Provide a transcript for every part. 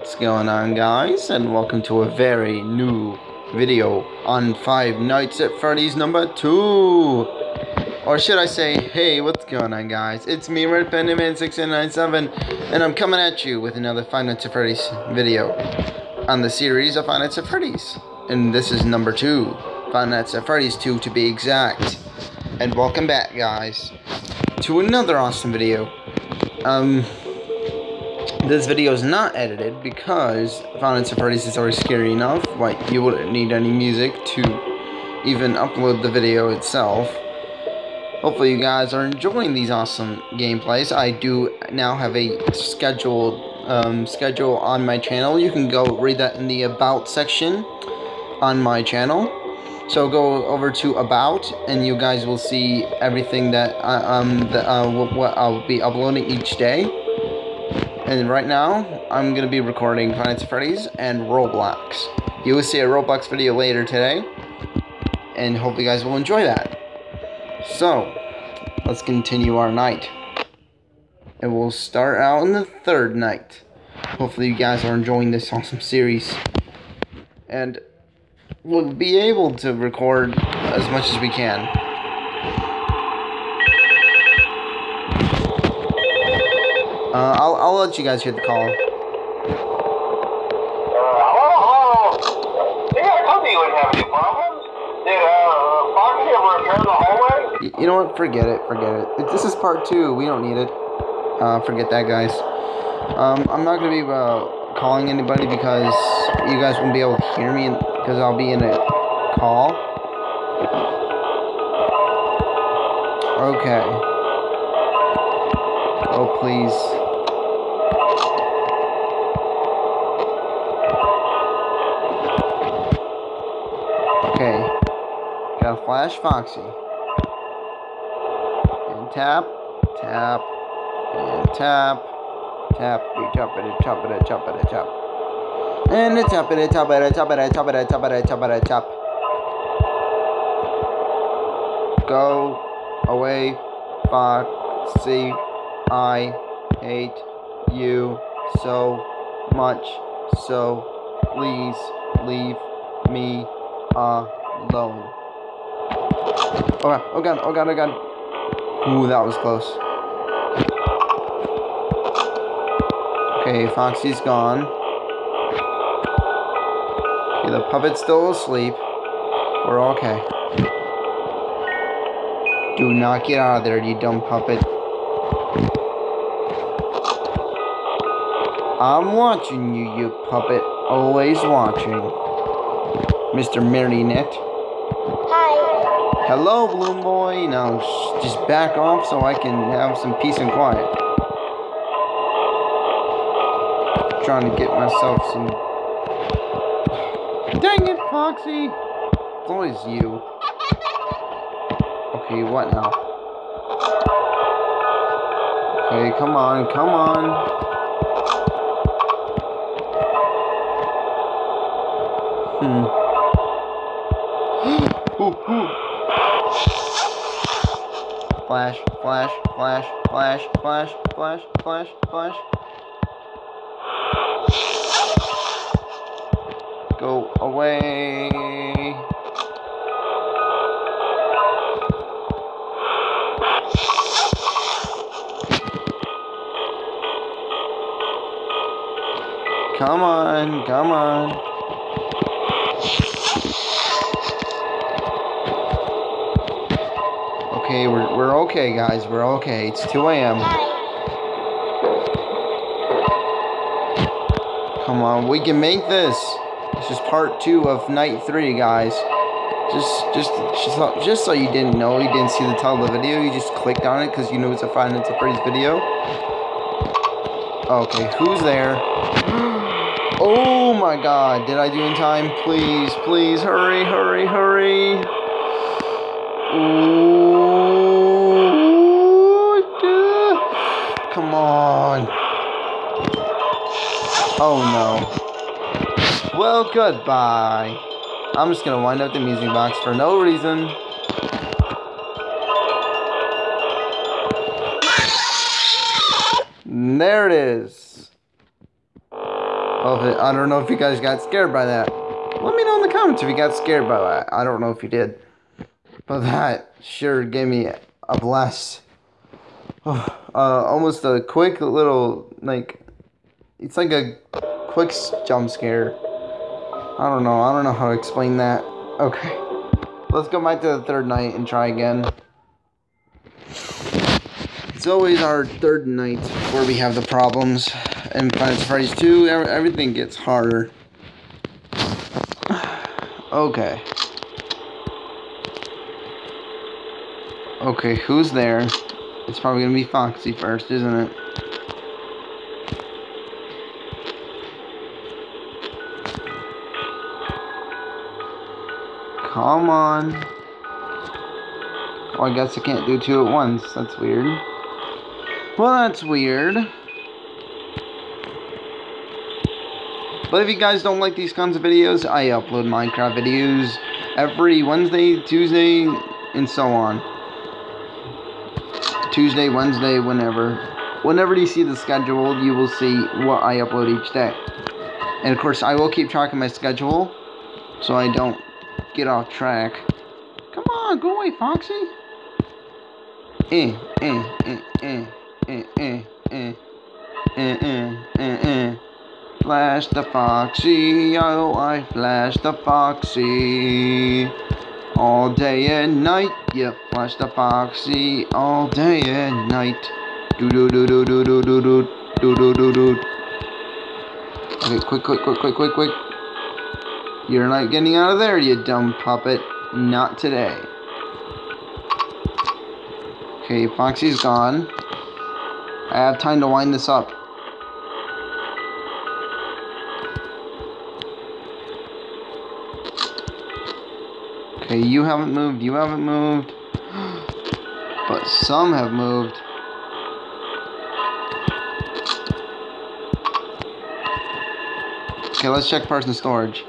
What's going on guys? And welcome to a very new video on Five Nights at Freddy's number 2. Or should I say, hey, what's going on guys? It's me, Red Pennyman 697 and I'm coming at you with another Five Nights at Freddy's video on the series of Five Nights at Freddy's. And this is number 2. Five Nights at Freddy's 2 to be exact. And welcome back guys to another awesome video. Um, this video is not edited because at Freddy's is already scary enough. Like, you wouldn't need any music to even upload the video itself. Hopefully you guys are enjoying these awesome gameplays. I do now have a scheduled um, schedule on my channel. You can go read that in the About section on my channel. So go over to About, and you guys will see everything that, I, um, that uh, what I'll be uploading each day. And right now, I'm going to be recording Nights Freddy's and Roblox. You will see a Roblox video later today. And hope you guys will enjoy that. So, let's continue our night. And we'll start out in the third night. Hopefully you guys are enjoying this awesome series. And we'll be able to record as much as we can. Uh, I'll, I'll let you guys hear the call. You know what? Forget it. Forget it. This is part two. We don't need it. Uh, forget that, guys. Um, I'm not gonna be uh, calling anybody because you guys won't be able to hear me because I'll be in a call. Okay. Oh, please. Okay. Got a flash Foxy. And tap, tap, and tap, tap, you chop it, chop it, chop it, chop. And it's chop it, chop it, chop it, chop it, chop it, chop it, chop. Go away, Foxy. I hate you so much. So please leave me alone. Oh god, oh god, oh god, oh god. Ooh, that was close. Okay, Foxy's gone. Okay, the puppet's still asleep. We're okay. Do not get out of there, you dumb puppet. I'm watching you, you puppet. Always watching. Mr. Marionette. Hi. Hello, Balloon Boy. Now, just back off so I can have some peace and quiet. Trying to get myself some... Dang it, Foxy! It's always you. Okay, what now? Okay, come on, come on. Flash, flash, flash, flash, flash, flash, flash, flash. Go away. Come on, come on. Okay, we're, we're okay, guys. We're okay. It's 2 a.m. Come on, we can make this. This is part two of night three, guys. Just, just, just, just so you didn't know, you didn't see the title of the video, you just clicked on it because you know it's a Five Nights at Freddy's video. Okay, who's there? Oh my god, did I do in time? Please, please, hurry, hurry, hurry. Ooh, come on. Oh no. Well, goodbye. I'm just gonna wind up the music box for no reason. There it is. It, I don't know if you guys got scared by that. Let me know in the comments if you got scared by that. I don't know if you did. But that sure gave me a blast. uh, almost a quick little, like, it's like a quick jump scare. I don't know. I don't know how to explain that. Okay. Let's go back to the third night and try again. It's always our third night where we have the problems. And Planet Freddy's 2, everything gets harder. Okay. Okay, who's there? It's probably gonna be Foxy first, isn't it? Come on. Oh, I guess I can't do two at once. That's weird. Well, that's weird. But if you guys don't like these kinds of videos, I upload Minecraft videos every Wednesday, Tuesday, and so on. Tuesday, Wednesday, whenever. Whenever you see the schedule, you will see what I upload each day. And of course, I will keep track of my schedule so I don't get off track. Come on, go away, Foxy. Eh, eh, eh, eh, eh, eh, eh, eh, eh, eh, eh. Flash the Foxy, oh, I flash the Foxy. All day and night, yep, flash the Foxy all day and night. Do do do do do do do do do do do do. Okay, quick, quick, quick, quick, quick, quick. You're not getting out of there, you dumb puppet. Not today. Okay, Foxy's gone. I have time to wind this up. Okay, you haven't moved, you haven't moved. But some have moved. Okay, let's check person storage.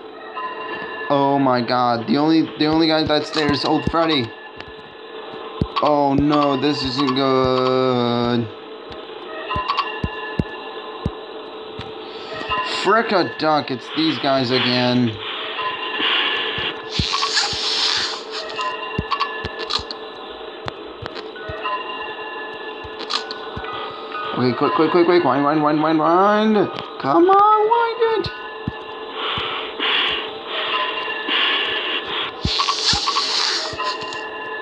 Oh my god, the only the only guy that's there is old Freddy. Oh no, this isn't good. Frick a duck, it's these guys again. Okay, quick, quick, quick, quick. Wind, wind, wind, wind, wind. Come on, wind it.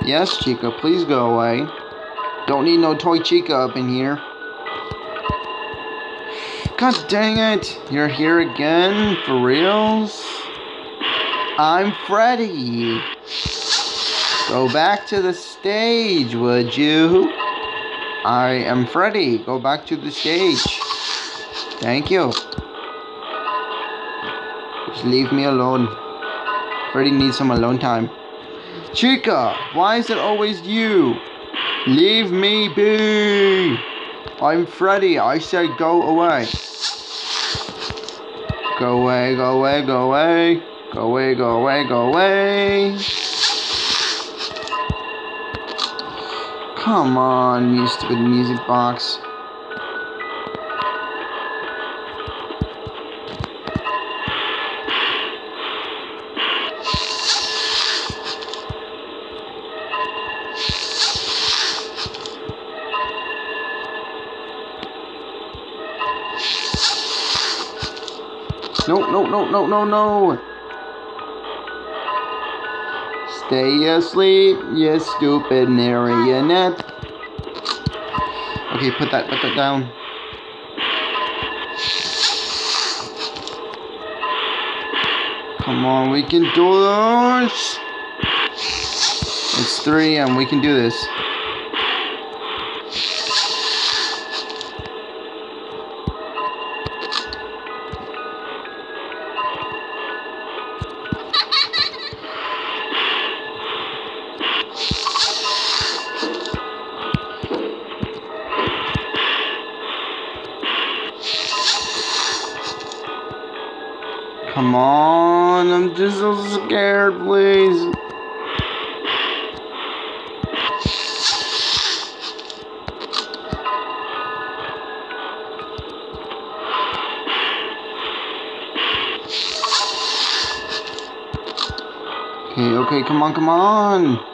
Yes, Chica, please go away. Don't need no toy Chica up in here. God dang it. You're here again? For reals? I'm Freddy. Go back to the stage, would you? I am Freddy. Go back to the stage. Thank you. Just leave me alone. Freddy needs some alone time. Chica, why is it always you? Leave me be. I'm Freddy. I said go away. Go away, go away, go away. Go away, go away, go away. Come on, you stupid music box. No, no, no, no, no. Stay asleep, you stupid marionette. Okay, put that, put that down. Come on, we can do this. It's 3 and we can do this. card, please. Okay, okay, come on, come on.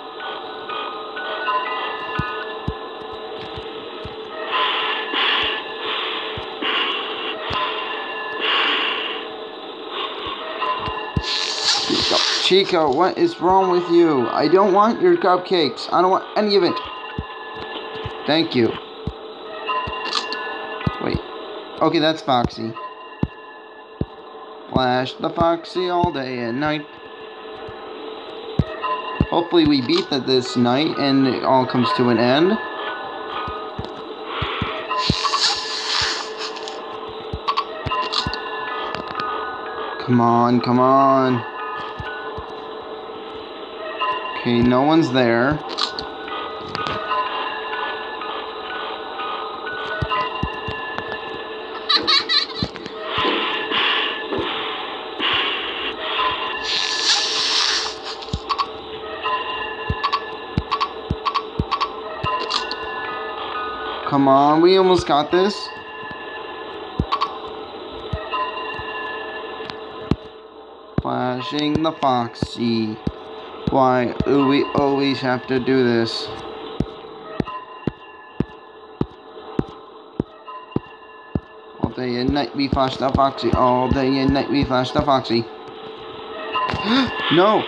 Chica, what is wrong with you? I don't want your cupcakes. I don't want any of it. Thank you. Wait. Okay, that's Foxy. Flash the Foxy all day and night. Hopefully we beat that this night and it all comes to an end. Come on, come on. Okay, no one's there. Come on, we almost got this. Flashing the Foxy. Why we always have to do this? All day and night we flash the Foxy. All day and night we flash the Foxy. no!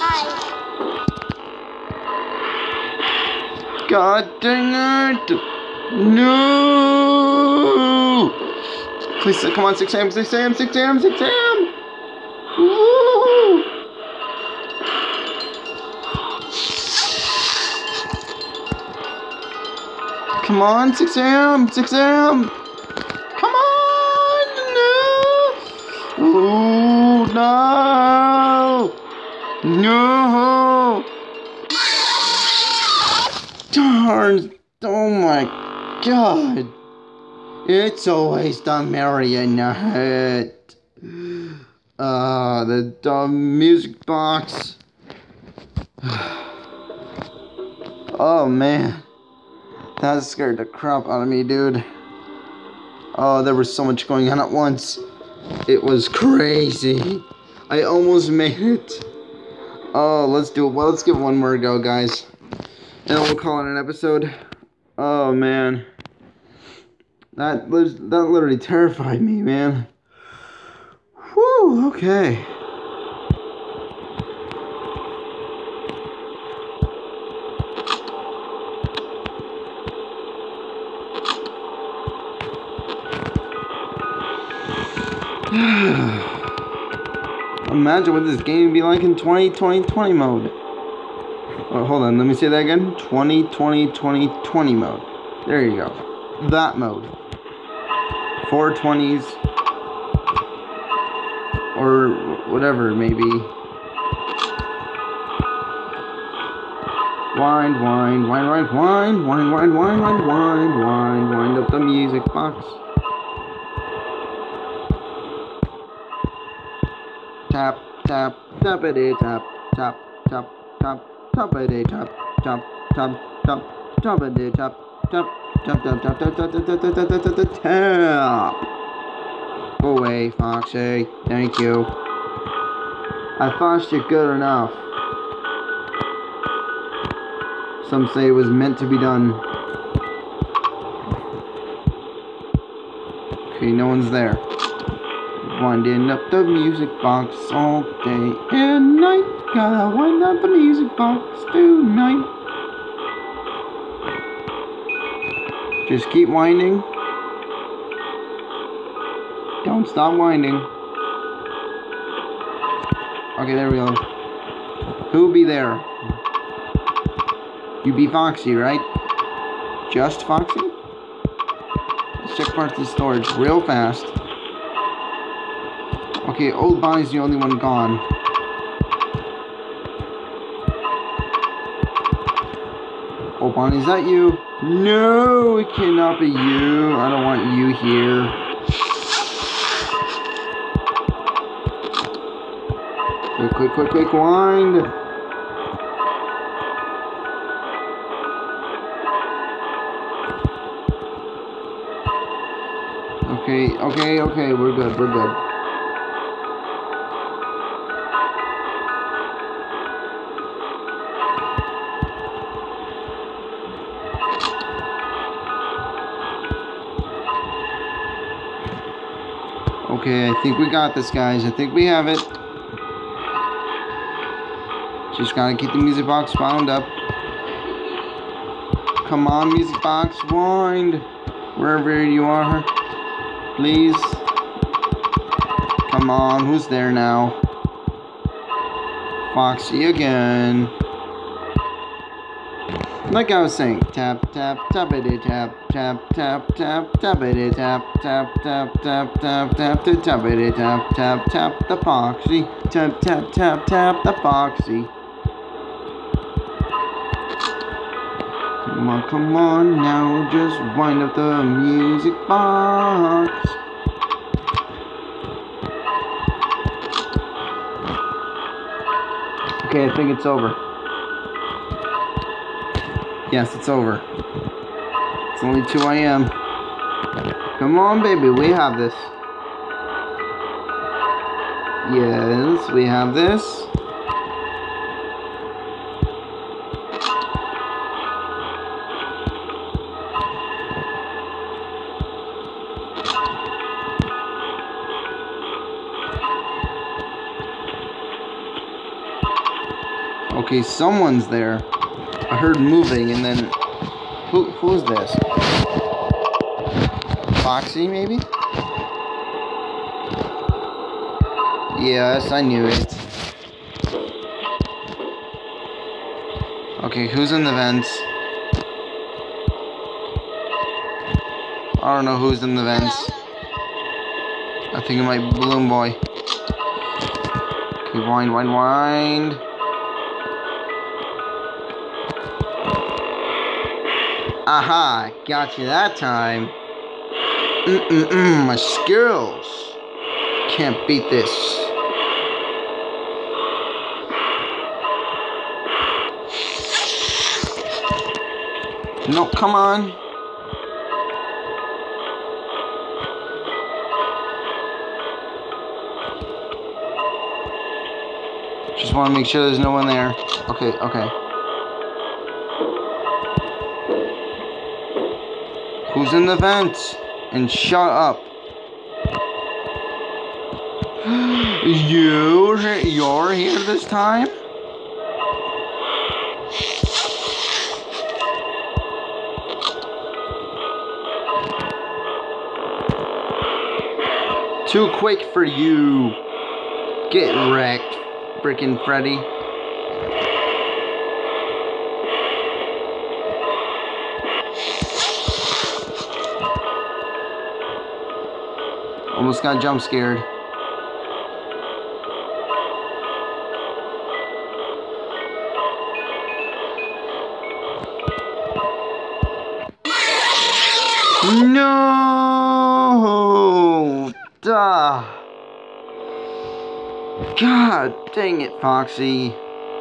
Hi. God dang it! No! Please, come on, 6 a.m., 6 a.m., 6 a.m., 6 a.m. Come on, 6 a.m., 6 a.m. Come on! No! Oh, no! No! Darn! Oh my god! It's always the marionette. Ah, the dumb music box. oh man. That scared the crap out of me, dude. Oh, there was so much going on at once. It was crazy. I almost made it. Oh, let's do it. Well, let's give one more go, guys. And we'll call it an episode. Oh, man. That, that literally terrified me, man. Whew, okay. Imagine what this game would be like in 20, 20, 20 mode. Oh, hold on, let me say that again. 20, 20, 20, 20 mode. There you go. That mode. 420s. Or whatever, maybe. Wind, wind, wind, wind, wind, wind, wind, wind, wind, wind, wind, wind up the music box. Tap, tap, tappity tap, tap, tap, tap, tappity tap, tap, tap, tap, tappity tap, tap, tap, tap, tap, tap, tap, tap, tap, tap, tap, tap, tap, tap. Go away, Foxy. Thank you. I flashed it good enough. Some say it was meant to be done. Okay, no one's there. Winding up the music box all day and night. Gotta wind up the music box tonight. Just keep winding. Don't stop winding. Okay, there we go. Who'll be there? You be Foxy, right? Just Foxy? Let's check parts of storage real fast. Okay, old Bonnie's the only one gone. Old Bonnie, is that you? No, it cannot be you. I don't want you here. Quick, quick, quick, quick, wind. Okay, okay, okay, we're good, we're good. Okay, I think we got this, guys. I think we have it. Just gotta keep the music box wound up. Come on, music box, wind. Wherever you are, please. Come on, who's there now? Foxy again. Like I was saying, tap tap tap it tap tap tap tap tap it tap tap tap tap tap tap to tap it tap tap tap the foxy tap tap tap tap the foxy. Come on, come on now, just wind up the music box. Okay, I think it's over. Yes, it's over. It's only 2 a.m. Come on, baby, we have this. Yes, we have this. Okay, someone's there. I heard moving and then who who's this? Foxy maybe? Yes, I knew it. Okay, who's in the vents? I don't know who's in the vents. I think it might be Balloon Boy. Okay, wind, wind, wind. Aha, got you that time. Mm-mm-mm, my skills. Can't beat this. No, come on. Just want to make sure there's no one there. Okay, okay. Who's in the vents? And shut up. you, you're here this time? Too quick for you. Get wrecked, freaking Freddy. Almost got jump scared. No! Duh. God dang it, Foxy.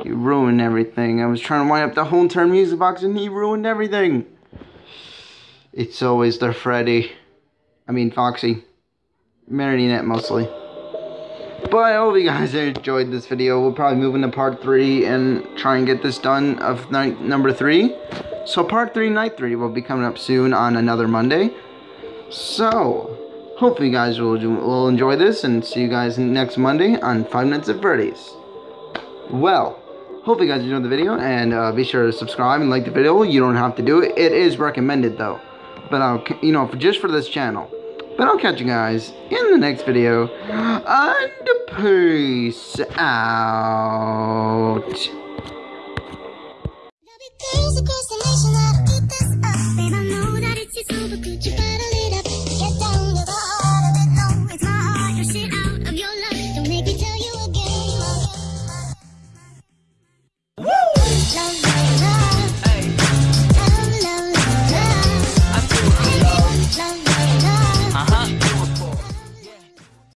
You ruined everything. I was trying to wind up the whole entire music box and he ruined everything. It's always the Freddy. I mean, Foxy. Marionette mostly. But I hope you guys enjoyed this video. We'll probably move into part 3 and try and get this done of night number 3. So part 3, night 3 will be coming up soon on another Monday. So, hopefully you guys will, will enjoy this and see you guys next Monday on Five Nights at Freddy's. Well, hopefully you guys enjoyed the video and uh, be sure to subscribe and like the video. You don't have to do it. It is recommended though. But, I'll, you know, for, just for this channel. But I'll catch you guys in the next video. And peace out. There's a constellation that'll eat this up. And I know that it's. Could you